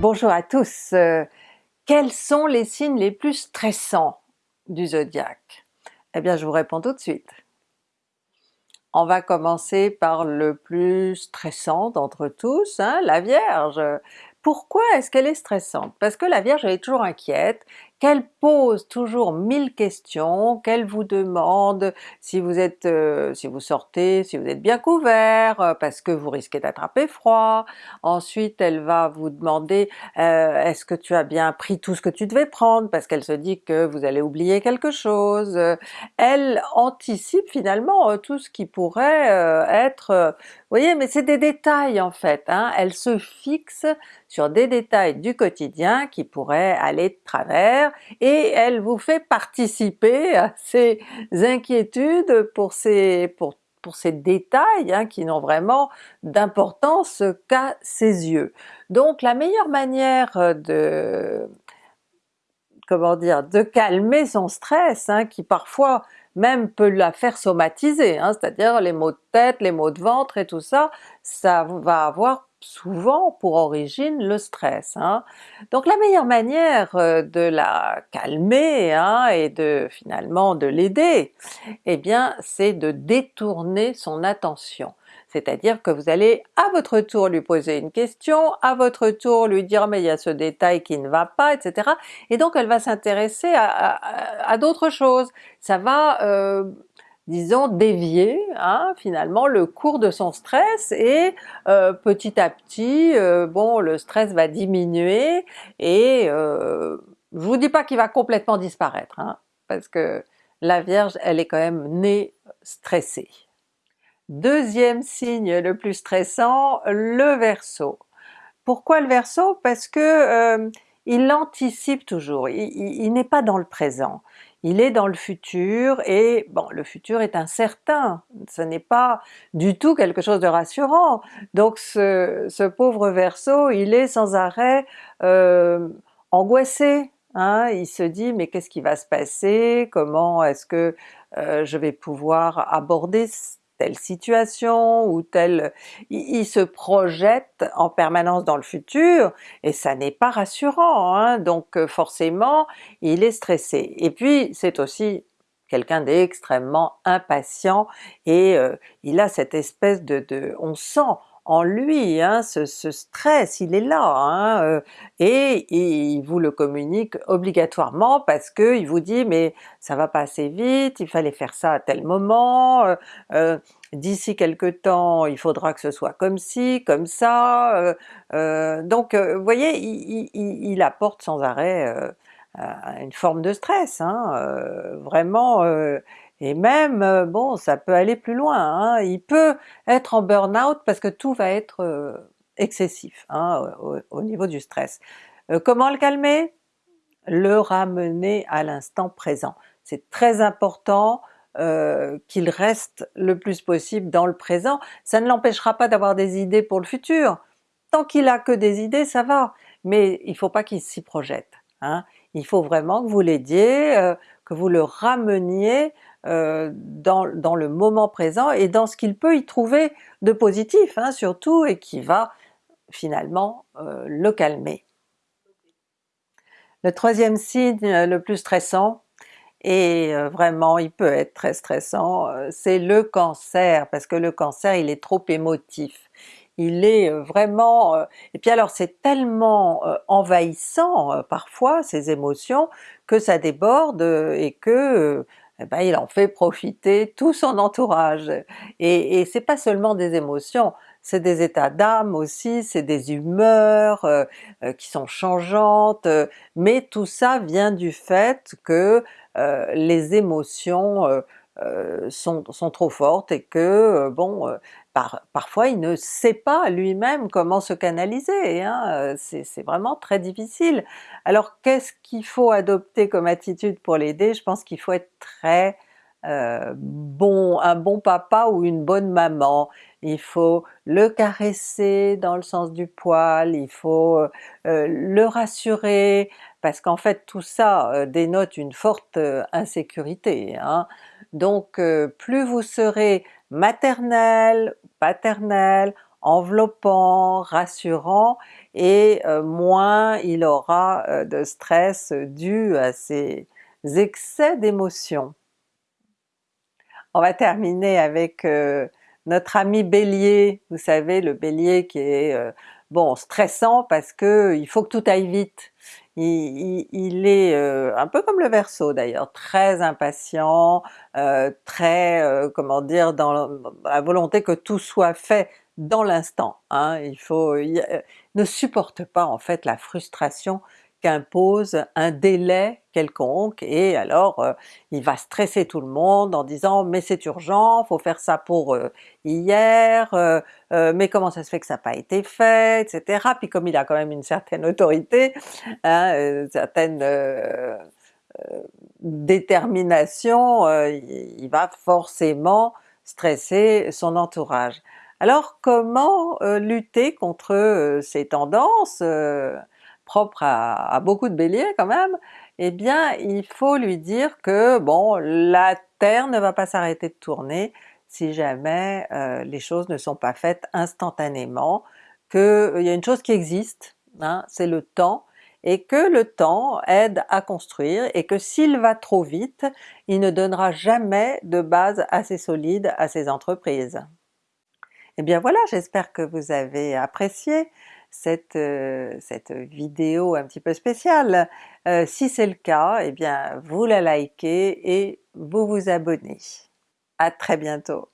Bonjour à tous! Euh, quels sont les signes les plus stressants du zodiaque? Eh bien je vous réponds tout de suite. On va commencer par le plus stressant d'entre tous, hein, la Vierge. Pourquoi est-ce qu'elle est stressante? Parce que la Vierge elle est toujours inquiète, qu'elle pose toujours mille questions, qu'elle vous demande si vous êtes, euh, si vous sortez, si vous êtes bien couvert, euh, parce que vous risquez d'attraper froid. Ensuite elle va vous demander euh, est-ce que tu as bien pris tout ce que tu devais prendre, parce qu'elle se dit que vous allez oublier quelque chose. Elle anticipe finalement tout ce qui pourrait être... vous voyez, mais c'est des détails en fait, hein. elle se fixe sur des détails du quotidien qui pourraient aller de travers et elle vous fait participer à ces inquiétudes pour ces, détails hein, qui n'ont vraiment d'importance qu'à ses yeux. Donc la meilleure manière de comment dire, de calmer son stress, hein, qui parfois même peut la faire somatiser, hein, c'est-à-dire les maux de tête, les maux de ventre et tout ça, ça va avoir souvent pour origine le stress. Hein. Donc la meilleure manière euh, de la calmer hein, et de finalement de l'aider, eh bien c'est de détourner son attention. C'est-à-dire que vous allez à votre tour lui poser une question, à votre tour lui dire mais il y a ce détail qui ne va pas, etc. Et donc elle va s'intéresser à, d'autres choses. Ça va euh, disons dévier hein, finalement le cours de son stress et euh, petit à petit euh, bon le stress va diminuer et euh, je vous dis pas qu'il va complètement disparaître hein, parce que la Vierge elle est quand même née stressée. Deuxième signe le plus stressant, le Verseau. Pourquoi le Verseau? Parce que il anticipe toujours, il n'est pas dans le présent il est dans le futur et bon le futur est incertain, ce n'est pas du tout quelque chose de rassurant. Donc ce, pauvre Verseau il est sans arrêt euh, angoissé, hein? il se dit mais qu'est-ce qui va se passer, comment est-ce que euh, je vais pouvoir aborder telle situation ou telle... Il, se projette en permanence dans le futur et ça n'est pas rassurant, hein? donc euh, forcément il est stressé. Et puis c'est aussi quelqu'un d'extrêmement impatient et euh, il a cette espèce de... on sent en lui, hein, ce, stress, il est là, hein, euh, et, il vous le communique obligatoirement parce que il vous dit mais ça va pas assez vite, il fallait faire ça à tel moment, euh, euh, d'ici quelque temps il faudra que ce soit comme ci, comme ça, donc vous voyez il, apporte sans arrêt une forme de stress, hein, vraiment et même, euh, bon, ça peut aller plus loin, hein. il peut être en burn-out parce que tout va être euh, excessif hein, au, niveau du stress. Euh, comment le calmer? Le ramener à l'instant présent. C'est très important qu'il reste le plus possible dans le présent, ça ne l'empêchera pas d'avoir des idées pour le futur. Tant qu'il a que des idées ça va, mais il faut pas qu'il s'y projette. Hein. Il faut vraiment que vous l'aidiez, que vous le rameniez euh, dans, le moment présent et dans ce qu'il peut y trouver de positif hein, surtout et qui va finalement euh, le calmer. Le troisième signe euh, le plus stressant, et vraiment il peut être très stressant, c'est le Cancer, parce que le Cancer il est trop émotif. Il est vraiment... et puis alors c'est tellement envahissant parfois ces émotions que ça déborde et que eh ben, il en fait profiter tout son entourage. Et, et c'est pas seulement des émotions, c'est des états d'âme aussi, c'est des humeurs euh, euh, qui sont changeantes, euh, mais tout ça vient du fait que les émotions sont, sont, trop fortes et que bon, parfois il ne sait pas lui-même comment se canaliser, hein, c'est vraiment très difficile. Alors qu'est-ce qu'il faut adopter comme attitude pour l'aider? Je pense qu'il faut être très euh, bon, un bon papa ou une bonne maman. Il faut le caresser dans le sens du poil, il faut euh, le rassurer, parce qu'en fait tout ça euh, dénote une forte insécurité. Hein. Donc plus vous serez maternel, paternel, enveloppant, rassurant, et moins il aura de stress dû à ces excès d'émotions. On va terminer avec notre ami Bélier, vous savez le Bélier qui est bon stressant parce que il faut que tout aille vite. Il, est un peu comme le Verseau d'ailleurs, très impatient, très comment dire dans la volonté que tout soit fait dans l'instant. Hein. Il il, ne supporte pas en fait la frustration qu'impose un délai quelconque et alors euh, il va stresser tout le monde en disant mais c'est urgent, faut faire ça pour euh, hier, euh, mais comment ça se fait que ça n'a pas été fait, etc. Puis comme il a quand même une certaine autorité, hein, une certaine détermination, il va forcément stresser son entourage. Alors comment lutter contre ces tendances propre à, beaucoup de Béliers quand même, eh bien il faut lui dire que bon la Terre ne va pas s'arrêter de tourner si jamais euh, les choses ne sont pas faites instantanément, qu'il euh, y a une chose qui existe, hein, c'est le temps, et que le temps aide à construire, et que s'il va trop vite, il ne donnera jamais de base assez solide à ses entreprises. Et eh bien voilà, j'espère que vous avez apprécié cette, euh, cette vidéo un petit peu spéciale. Euh, si c'est le cas, eh bien vous la likez et vous vous abonnez. À très bientôt!